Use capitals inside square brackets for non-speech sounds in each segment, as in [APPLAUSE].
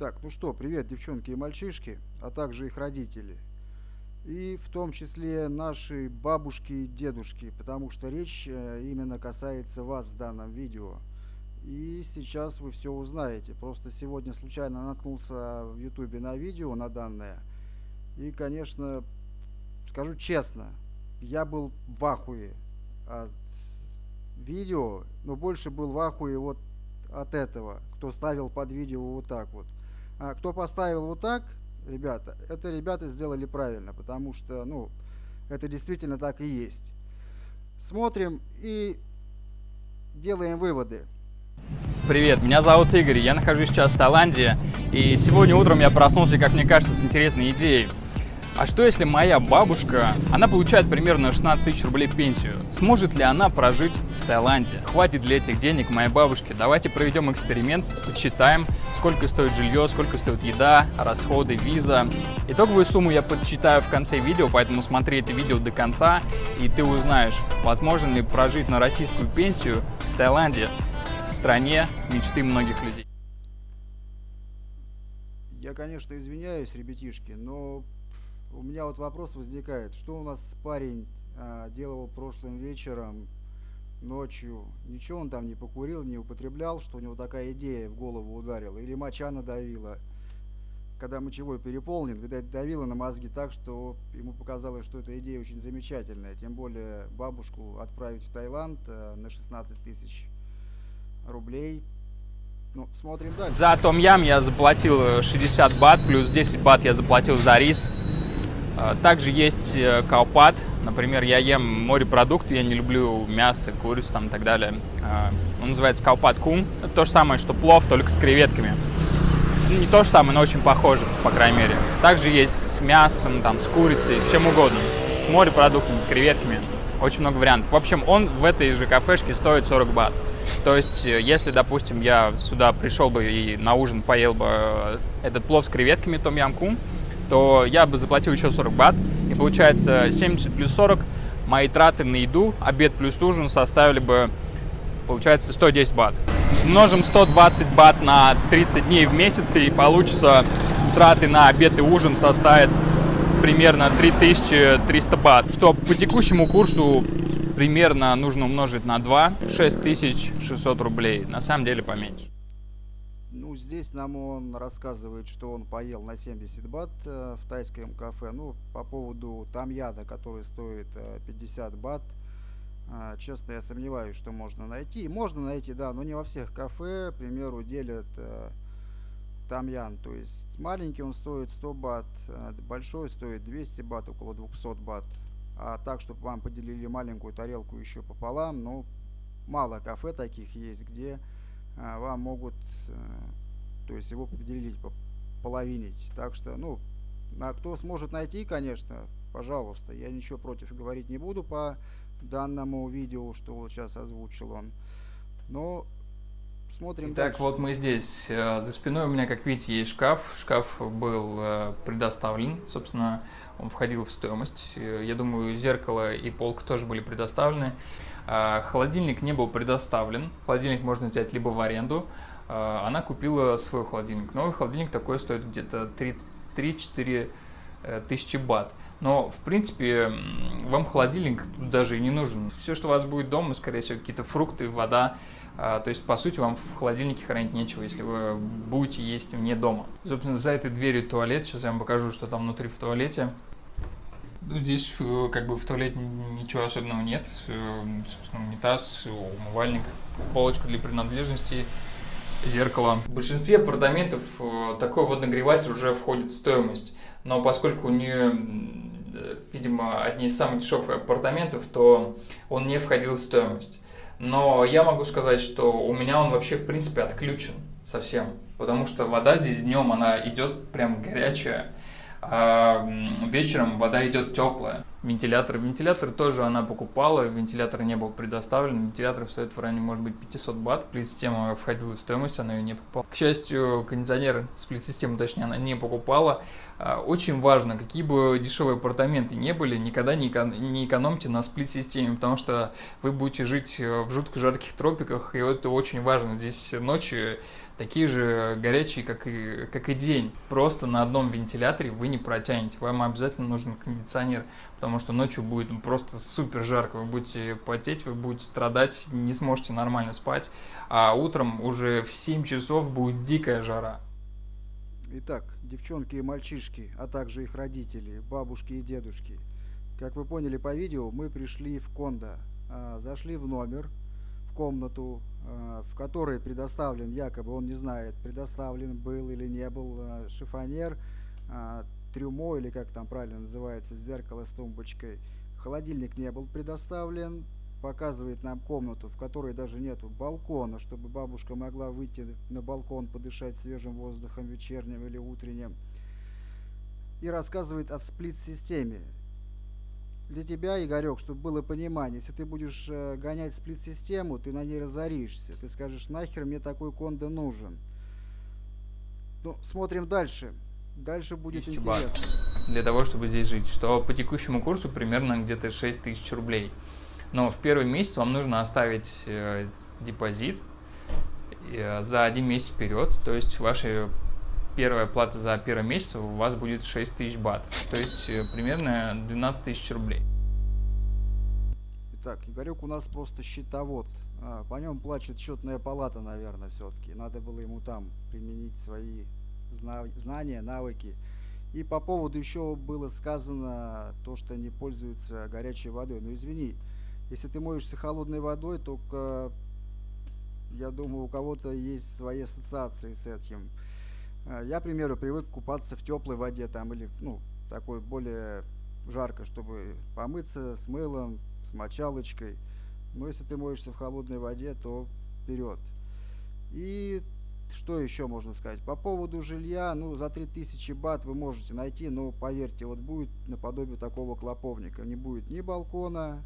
Так, ну что, привет, девчонки и мальчишки, а также их родители. И в том числе наши бабушки и дедушки, потому что речь э, именно касается вас в данном видео. И сейчас вы все узнаете. Просто сегодня случайно наткнулся в ютубе на видео на данное. И, конечно, скажу честно, я был в ахуе от видео, но больше был в ахуе вот от этого, кто ставил под видео вот так вот. А кто поставил вот так, ребята, это ребята сделали правильно, потому что, ну, это действительно так и есть. Смотрим и делаем выводы. Привет, меня зовут Игорь, я нахожусь сейчас в Таиланде, и сегодня утром я проснулся, как мне кажется, с интересной идеей. А что если моя бабушка, она получает примерно 16 тысяч рублей пенсию? Сможет ли она прожить в Таиланде? Хватит ли этих денег моей бабушке? Давайте проведем эксперимент, подсчитаем, сколько стоит жилье, сколько стоит еда, расходы, виза. Итоговую сумму я подсчитаю в конце видео, поэтому смотри это видео до конца, и ты узнаешь, возможно ли прожить на российскую пенсию в Таиланде, в стране мечты многих людей. Я, конечно, извиняюсь, ребятишки, но у меня вот вопрос возникает, что у нас парень а, делал прошлым вечером, ночью, ничего он там не покурил, не употреблял, что у него такая идея в голову ударила, или моча надавила, когда мочевой переполнен, видать, давила на мозги так, что ему показалось, что эта идея очень замечательная, тем более бабушку отправить в Таиланд а, на 16 тысяч рублей, ну, смотрим дальше. За том ям я заплатил 60 бат, плюс 10 бат я заплатил за рис. А, также есть э, каупат. Например, я ем морепродукты, я не люблю мясо, курицу там и так далее. А, он называется каупат кум. Это то же самое, что плов, только с креветками. Ну, не то же самое, но очень похоже, по крайней мере. Также есть с мясом, там, с курицей, с чем угодно. С морепродуктами, с креветками. Очень много вариантов. В общем, он в этой же кафешке стоит 40 бат. То есть, э, если, допустим, я сюда пришел бы и на ужин поел бы э, этот плов с креветками том ям кум, то я бы заплатил еще 40 бат. И получается 70 плюс 40 мои траты на еду, обед плюс ужин составили бы, получается, 110 бат. Умножим 120 бат на 30 дней в месяц, и получится траты на обед и ужин составят примерно 3300 бат, что по текущему курсу примерно нужно умножить на 2, 6600 рублей, на самом деле поменьше. Ну, здесь нам он рассказывает, что он поел на 70 бат э, в тайском кафе. Ну, по поводу тамьяда, который стоит э, 50 бат, э, честно, я сомневаюсь, что можно найти. Можно найти, да, но не во всех кафе, к примеру, делят э, тамьян. То есть маленький он стоит 100 бат, э, большой стоит 200 бат, около 200 бат. А так, чтобы вам поделили маленькую тарелку еще пополам, ну, мало кафе таких есть, где вам могут, э, то есть его поделить, половинить. Так что, ну, а кто сможет найти, конечно, пожалуйста, я ничего против говорить не буду по данному видео, что вот сейчас озвучил он. Но смотрим Так, вот мы здесь. Э, за спиной у меня, как видите, есть шкаф. Шкаф был э, предоставлен. Собственно, он входил в стоимость. Я думаю, зеркало и полка тоже были предоставлены. А, холодильник не был предоставлен. Холодильник можно взять либо в аренду. А, она купила свой холодильник. Новый холодильник такой стоит где-то 3-4 э, тысячи бат. Но, в принципе, вам холодильник тут даже и не нужен. Все, что у вас будет дома, скорее всего, какие-то фрукты, вода. А, то есть, по сути, вам в холодильнике хранить нечего, если вы будете есть вне дома. Собственно, за этой дверью туалет. Сейчас я вам покажу, что там внутри в туалете. Ну, здесь э, как бы в туалете ничего особенного нет. Э, собственно, унитаз, умывальник, полочка для принадлежностей, зеркало. В большинстве апартаментов э, такой водонагреватель уже входит в стоимость. Но поскольку у нее, видимо, одни из самых дешевых апартаментов, то он не входил в стоимость. Но я могу сказать, что у меня он вообще в принципе отключен совсем. Потому что вода здесь днем, она идет прям горячая а вечером вода идет теплая. Вентилятор. Вентилятор тоже она покупала, вентилятор не был предоставлен. Вентилятор стоит в районе, может быть, 500 бат. Сплит-система входила в стоимость, она ее не покупала. К счастью, кондиционер, сплит-систему, точнее, она не покупала. А, очень важно, какие бы дешевые апартаменты не были, никогда не, не экономьте на сплит-системе, потому что вы будете жить в жутко жарких тропиках, и это очень важно. Здесь ночью такие же горячие, как и, как и день. Просто на одном вентиляторе вы не протянете. Вам обязательно нужен кондиционер, потому что ночью будет просто супер жарко. Вы будете потеть, вы будете страдать, не сможете нормально спать. А утром уже в 7 часов будет дикая жара. Итак, девчонки и мальчишки, а также их родители, бабушки и дедушки. Как вы поняли по видео, мы пришли в Кондо. А, зашли в номер, в комнату, в которой предоставлен, якобы он не знает, предоставлен был или не был а, шифонер, трюмо или как там правильно называется, зеркало с тумбочкой. Холодильник не был предоставлен, показывает нам комнату, в которой даже нету балкона, чтобы бабушка могла выйти на балкон, подышать свежим воздухом вечерним или утренним. И рассказывает о сплит-системе для тебя, Игорек, чтобы было понимание, если ты будешь э, гонять сплит-систему, ты на ней разоришься. Ты скажешь, нахер мне такой кондо нужен. Ну, смотрим дальше. Дальше будет интересно. Бат для того, чтобы здесь жить. Что по текущему курсу примерно где-то 6 тысяч рублей. Но в первый месяц вам нужно оставить э, депозит э, за один месяц вперед. То есть ваши первая плата за первый месяц у вас будет 6 тысяч бат, то есть э, примерно 12 тысяч рублей. Итак, Игорек у нас просто счетовод. А, по нем плачет счетная палата, наверное, все-таки. Надо было ему там применить свои зна знания, навыки. И по поводу еще было сказано то, что не пользуются горячей водой. Но извини, если ты моешься холодной водой, только я думаю, у кого-то есть свои ассоциации с этим. Э, я, к примеру, привык купаться в теплой воде там или, ну, такой более жарко, чтобы помыться с мылом, с мочалочкой. Но если ты моешься в холодной воде, то вперед. И что еще можно сказать? По поводу жилья, ну, за 3000 бат вы можете найти, но поверьте, вот будет наподобие такого клоповника. Не будет ни балкона,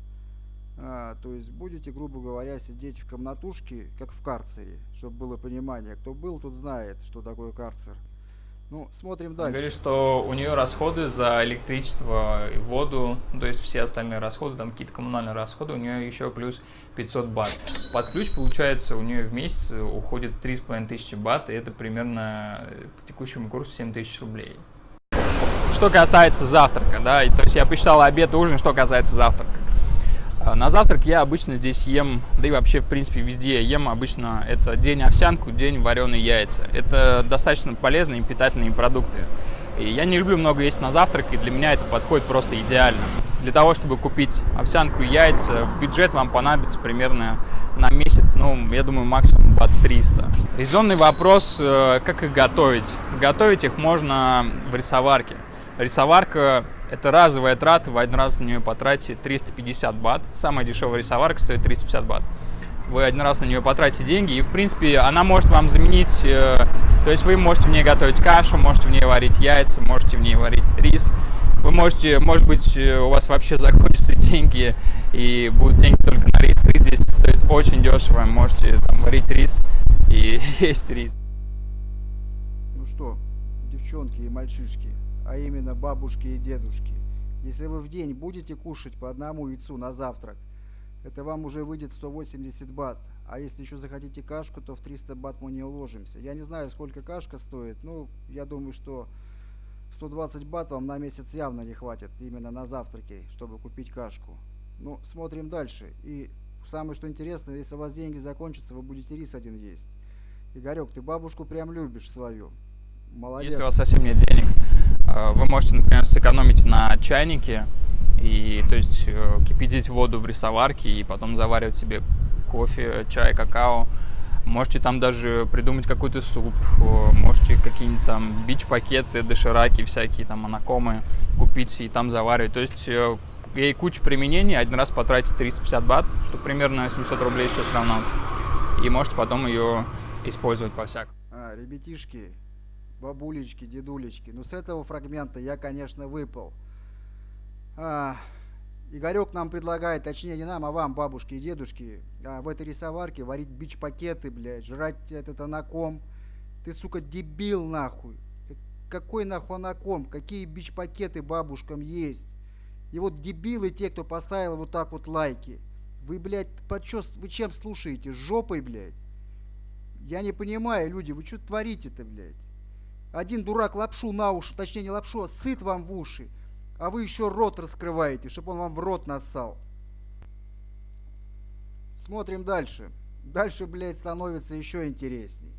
а, то есть будете, грубо говоря, сидеть в комнатушке, как в карцере, чтобы было понимание. Кто был, тот знает, что такое карцер. Ну, смотрим дальше. Говорит, что у нее расходы за электричество и воду, то есть все остальные расходы, там какие-то коммунальные расходы, у нее еще плюс 500 бат. Под ключ, получается, у нее в месяц уходит 3,5 тысячи бат, и это примерно по текущему курсу 7 тысяч рублей. Что касается завтрака, да, то есть я посчитал обед и ужин, что касается завтрака. А, на завтрак я обычно здесь ем, да и вообще, в принципе, везде ем обычно это день овсянку, день вареные яйца. Это достаточно полезные и питательные продукты. И я не люблю много есть на завтрак, и для меня это подходит просто идеально. Для того, чтобы купить овсянку и яйца, бюджет вам понадобится примерно на месяц, ну, я думаю, максимум под 300. Резонный вопрос, э, как их готовить. Готовить их можно в рисоварке. Рисоварка это разовая трата, вы один раз на нее потратите 350 бат. Самая дешевая рисоварка стоит 350 бат. Вы один раз на нее потратите деньги, и, в принципе, она может вам заменить... Э, то есть вы можете в ней готовить кашу, можете в ней варить яйца, можете в ней варить рис. Вы можете, может быть, э, у вас вообще [LAUGHS] закончатся деньги, и будут деньги только на рис. Рис здесь стоит очень дешево, можете там, варить рис и [LAUGHS] есть рис. Ну что, девчонки и мальчишки, а именно бабушки и дедушки. Если вы в день будете кушать по одному яйцу на завтрак, это вам уже выйдет 180 бат. А если еще захотите кашку, то в 300 бат мы не уложимся. Я не знаю, сколько кашка стоит, ну, я думаю, что 120 бат вам на месяц явно не хватит именно на завтраки, чтобы купить кашку. Ну, смотрим дальше. И самое что интересно, если у вас деньги закончатся, вы будете рис один есть. Игорек, ты бабушку прям любишь свою. Молодец. Если у вас совсем нет денег, вы можете, например, сэкономить на чайнике и то есть э, кипятить воду в рисоварке и потом заваривать себе кофе, чай, какао. Можете там даже придумать какой-то суп, э, можете какие-нибудь там бич-пакеты, дошираки всякие, там анакомы купить и там заваривать. То есть ей куча применений, один раз потратить 350 бат, что примерно 700 рублей сейчас равно. И можете потом ее использовать по-всякому. А, ребятишки, бабулечки, дедулечки. Но с этого фрагмента я, конечно, выпал. А, Игорек нам предлагает, точнее не нам, а вам, бабушки и дедушки, а, в этой рисоварке варить бич-пакеты, блядь, жрать этот анаком. Ты, сука, дебил, нахуй. Какой нахуй анаком? Какие бич-пакеты бабушкам есть? И вот дебилы те, кто поставил вот так вот лайки. Вы, блядь, под чё, вы чем слушаете? Жопой, блядь? Я не понимаю, люди, вы что творите-то, блядь? Один дурак лапшу на уши, точнее не лапшу, а сыт вам в уши. А вы еще рот раскрываете, чтобы он вам в рот нассал. Смотрим дальше. Дальше, блядь, становится еще интересней.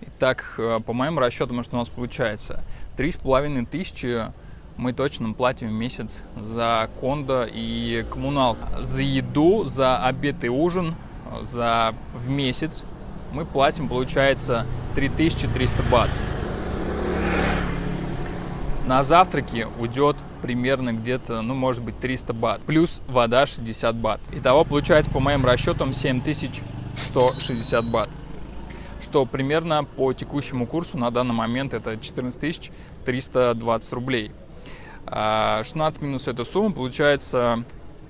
Итак, э, по моим расчетам, что у нас получается? Три с половиной тысячи мы точно платим в месяц за кондо и коммуналку. За еду, за обед и ужин, за в месяц мы платим, получается, 3300 бат. На завтраки уйдет примерно где-то, ну, может быть, 300 бат. Плюс вода 60 бат. Итого получается, по моим расчетам, 7160 бат что примерно по текущему курсу на данный момент это 14 320 рублей. 16 а, минус эту сумму получается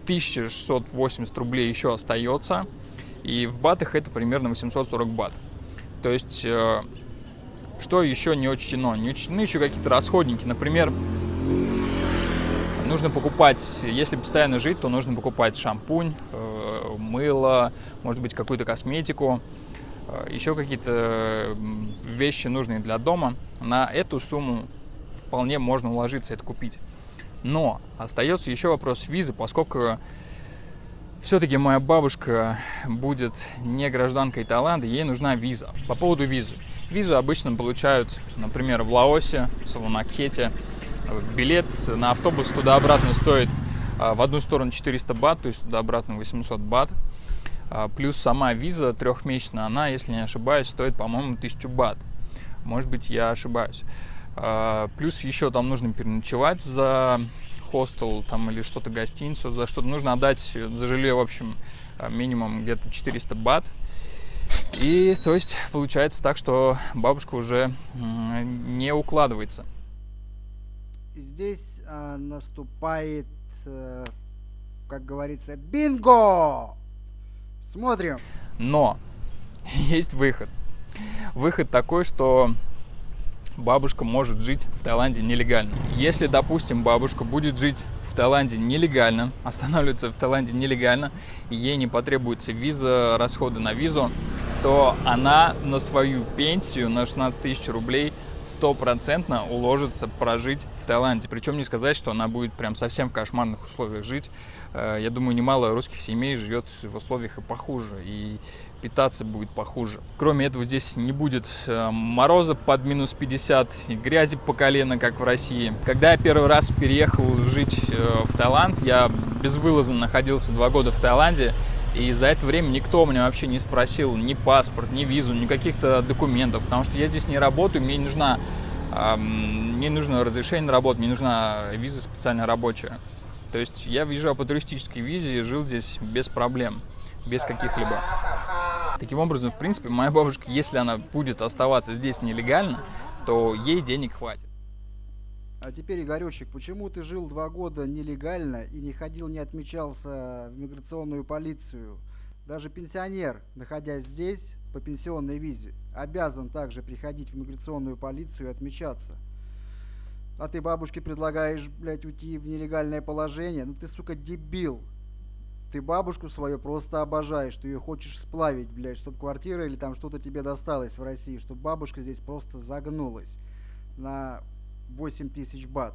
1680 рублей еще остается. И в батах это примерно 840 бат. То есть, э, что еще не учтено? Не учтены еще какие-то расходники. Например, нужно покупать, если постоянно жить, то нужно покупать шампунь, э, мыло, может быть, какую-то косметику. Э, еще какие-то вещи нужные для дома, на эту сумму вполне можно уложиться это купить. Но остается еще вопрос визы, поскольку все-таки моя бабушка будет не гражданкой Таиланда, ей нужна виза. По поводу визы. Визу обычно получают, например, в Лаосе, в Саванакхете. Билет на автобус туда-обратно стоит э, в одну сторону 400 бат, то есть туда-обратно 800 бат. А, плюс сама виза трехмесячная, она, если не ошибаюсь, стоит, по-моему, 1000 бат. Может быть, я ошибаюсь. А, плюс еще там нужно переночевать за хостел там или что-то гостиницу, за что-то нужно отдать за жилье, в общем, а, минимум где-то 400 бат. И то есть получается так, что бабушка уже не укладывается. Здесь э, наступает, э, как говорится, бинго! Смотрим. Но [LAUGHS] есть выход. Выход такой, что бабушка может жить в Таиланде нелегально. Если, допустим, бабушка будет жить в Таиланде нелегально, останавливаться в Таиланде нелегально, и ей не потребуется виза, расходы на визу, то она на свою пенсию на 16 тысяч рублей стопроцентно уложится прожить в Таиланде. Причем не сказать, что она будет прям совсем в кошмарных условиях жить. Э, я думаю, немало русских семей живет в условиях и похуже, и питаться будет похуже. Кроме этого, здесь не будет э, мороза под минус 50, грязи по колено, как в России. Когда я первый раз переехал жить э, в Таиланд, я безвылазно находился два года в Таиланде, и за это время никто у меня вообще не спросил ни паспорт, ни визу, ни каких-то документов, потому что я здесь не работаю, мне не нужна, мне нужно разрешение на работу, мне нужна виза специально рабочая. То есть я въезжал по туристической визе и жил здесь без проблем, без каких-либо. Таким образом, в принципе, моя бабушка, если она будет оставаться здесь нелегально, то ей денег хватит. А теперь, Игоречек, почему ты жил два года нелегально и не ходил, не отмечался в миграционную полицию? Даже пенсионер, находясь здесь по пенсионной визе, обязан также приходить в миграционную полицию и отмечаться. А ты бабушке предлагаешь, блядь, уйти в нелегальное положение? Ну ты, сука, дебил. Ты бабушку свою просто обожаешь, ты ее хочешь сплавить, блядь, чтобы квартира или там что-то тебе досталось в России, чтобы бабушка здесь просто загнулась на 8 тысяч бат.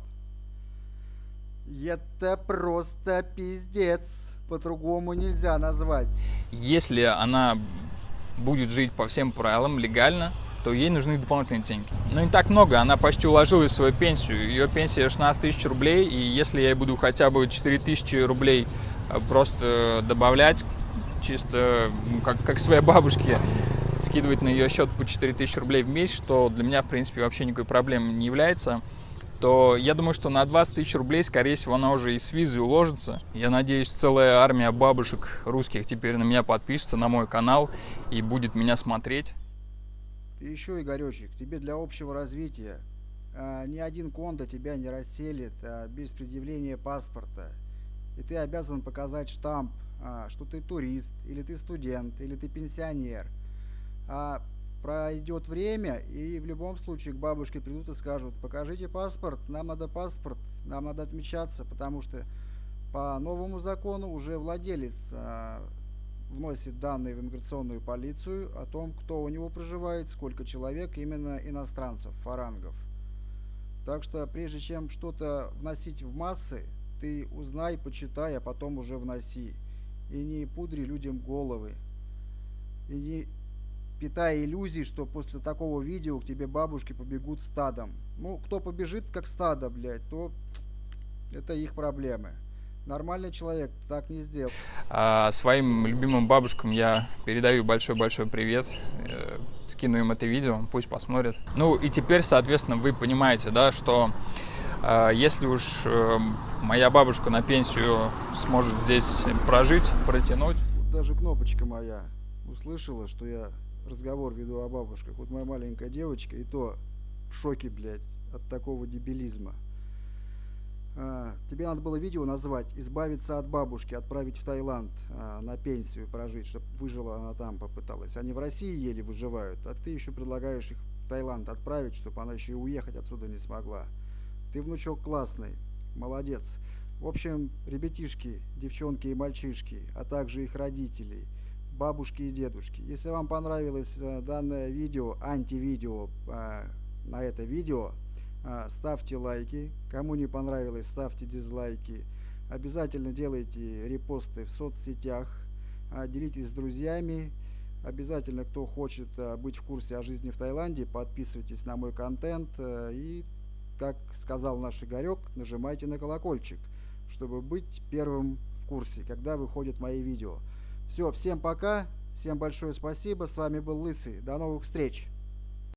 Это просто пиздец. По-другому нельзя назвать. Если она будет жить по всем правилам легально, то ей нужны дополнительные деньги. Но не так много, она почти уложилась в свою пенсию. Ее пенсия 16 тысяч рублей, и если я буду хотя бы 4 тысячи рублей э, просто добавлять, чисто как, как своей бабушке, скидывать на ее счет по 4 тысячи рублей в месяц, что для меня, в принципе, вообще никакой проблемой не является, то я думаю, что на 20 тысяч рублей, скорее всего, она уже и с визой уложится. Я надеюсь, целая армия бабушек русских теперь на меня подпишется, на мой канал и будет меня смотреть. И еще, Игоречек, тебе для общего развития а, ни один кондо тебя не расселит а, без предъявления паспорта. И ты обязан показать штамп, а, что ты турист, или ты студент, или ты пенсионер. А пройдет время, и в любом случае к бабушке придут и скажут, покажите паспорт, нам надо паспорт, нам надо отмечаться, потому что по новому закону уже владелец а, вносит данные в иммиграционную полицию о том, кто у него проживает, сколько человек, именно иностранцев, фарангов. Так что прежде чем что-то вносить в массы, ты узнай, почитай, а потом уже вноси. И не пудри людям головы. И не питая иллюзий, что после такого видео к тебе бабушки побегут стадом. Ну, кто побежит как стадо, блядь, то это их проблемы. Нормальный человек так не сделал. А, своим любимым бабушкам я передаю большой-большой привет. Э, скину им это видео, пусть посмотрят. Ну и теперь, соответственно, вы понимаете, да, что э, если уж э, моя бабушка на пенсию сможет здесь прожить, протянуть. Даже кнопочка моя услышала, что я разговор веду о бабушках. Вот моя маленькая девочка, и то в шоке, блядь, от такого дебилизма. А, тебе надо было видео назвать «Избавиться от бабушки», отправить в Таиланд а, на пенсию прожить, чтобы выжила она там попыталась. Они в России еле выживают, а ты еще предлагаешь их в Таиланд отправить, чтобы она еще и уехать отсюда не смогла. Ты, внучок, классный, молодец. В общем, ребятишки, девчонки и мальчишки, а также их родителей, бабушки и дедушки. Если вам понравилось а, данное видео, антивидео а, на это видео, а, ставьте лайки. Кому не понравилось, ставьте дизлайки. Обязательно делайте репосты в соцсетях. Делитесь с друзьями. Обязательно, кто хочет быть в курсе о жизни в Таиланде, подписывайтесь на мой контент. И, как сказал наш Игорек, нажимайте на колокольчик, чтобы быть первым в курсе, когда выходят мои видео. Все, всем пока. Всем большое спасибо. С вами был Лысый. До новых встреч.